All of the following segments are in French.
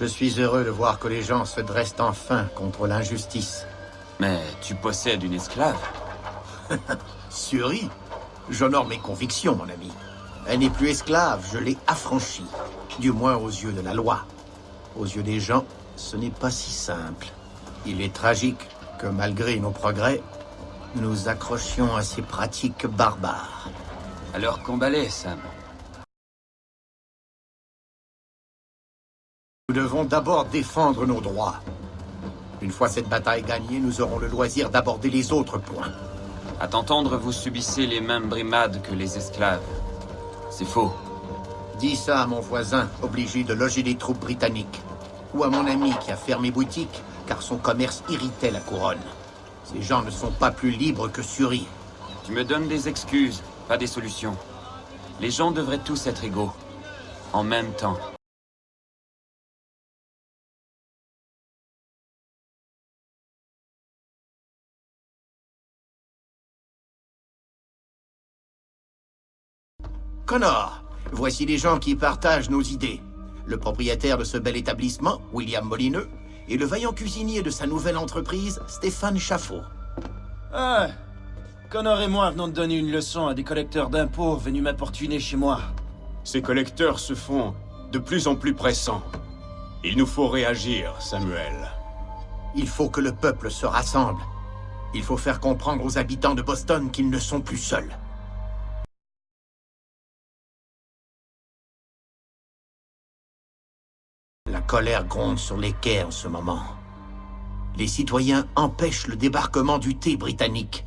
Je suis heureux de voir que les gens se dressent enfin contre l'injustice. Mais tu possèdes une esclave Suri J'honore mes convictions, mon ami. Elle n'est plus esclave, je l'ai affranchie. Du moins aux yeux de la loi. Aux yeux des gens, ce n'est pas si simple. Il est tragique que malgré nos progrès, nous accrochions à ces pratiques barbares. Alors combat-les, Sam? Nous devons d'abord défendre nos droits. Une fois cette bataille gagnée, nous aurons le loisir d'aborder les autres points. À t'entendre, vous subissez les mêmes brimades que les esclaves. C'est faux. Dis ça à mon voisin, obligé de loger des troupes britanniques. Ou à mon ami qui a fermé boutique, car son commerce irritait la couronne. Ces gens ne sont pas plus libres que Suri. Tu me donnes des excuses, pas des solutions. Les gens devraient tous être égaux. En même temps. Connor, voici les gens qui partagent nos idées. Le propriétaire de ce bel établissement, William Molineux, et le vaillant cuisinier de sa nouvelle entreprise, Stéphane Chaffeau. Ah Connor et moi venons de donner une leçon à des collecteurs d'impôts venus m'importuner chez moi. Ces collecteurs se font de plus en plus pressants. Il nous faut réagir, Samuel. Il faut que le peuple se rassemble. Il faut faire comprendre aux habitants de Boston qu'ils ne sont plus seuls. La colère gronde sur les quais en ce moment. Les citoyens empêchent le débarquement du thé britannique.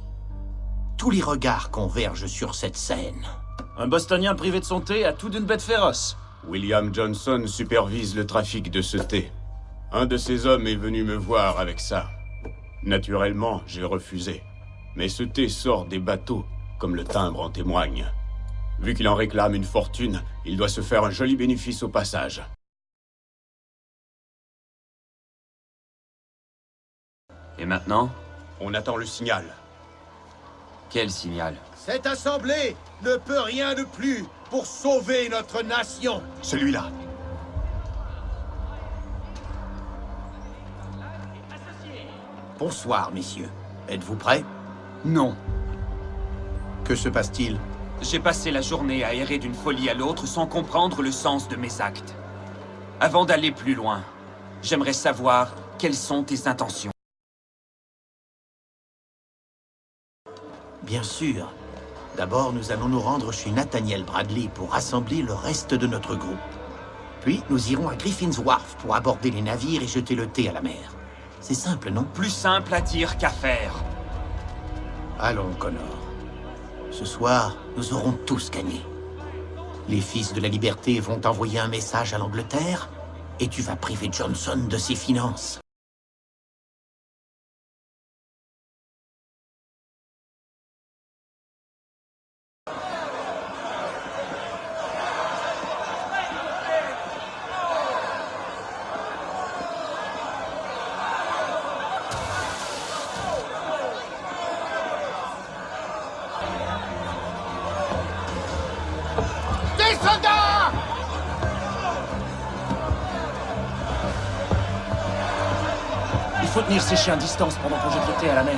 Tous les regards convergent sur cette scène. Un Bostonien privé de son thé a tout d'une bête féroce. William Johnson supervise le trafic de ce thé. Un de ses hommes est venu me voir avec ça. Naturellement, j'ai refusé. Mais ce thé sort des bateaux, comme le timbre en témoigne. Vu qu'il en réclame une fortune, il doit se faire un joli bénéfice au passage. Et maintenant On attend le signal. Quel signal? Cette assemblée ne peut rien de plus pour sauver notre nation. Celui-là. Bonsoir, messieurs. Êtes-vous prêts? Non. Que se passe-t-il? J'ai passé la journée à errer d'une folie à l'autre sans comprendre le sens de mes actes. Avant d'aller plus loin, j'aimerais savoir quelles sont tes intentions. Bien sûr. D'abord, nous allons nous rendre chez Nathaniel Bradley pour rassembler le reste de notre groupe. Puis, nous irons à Griffin's Wharf pour aborder les navires et jeter le thé à la mer. C'est simple, non? Plus simple à dire qu'à faire. Allons, Connor. Ce soir, nous aurons tous gagné. Les fils de la liberté vont envoyer un message à l'Angleterre, et tu vas priver Johnson de ses finances. Soldats Il faut tenir ces chiens à distance pendant qu'on jette le à la mer.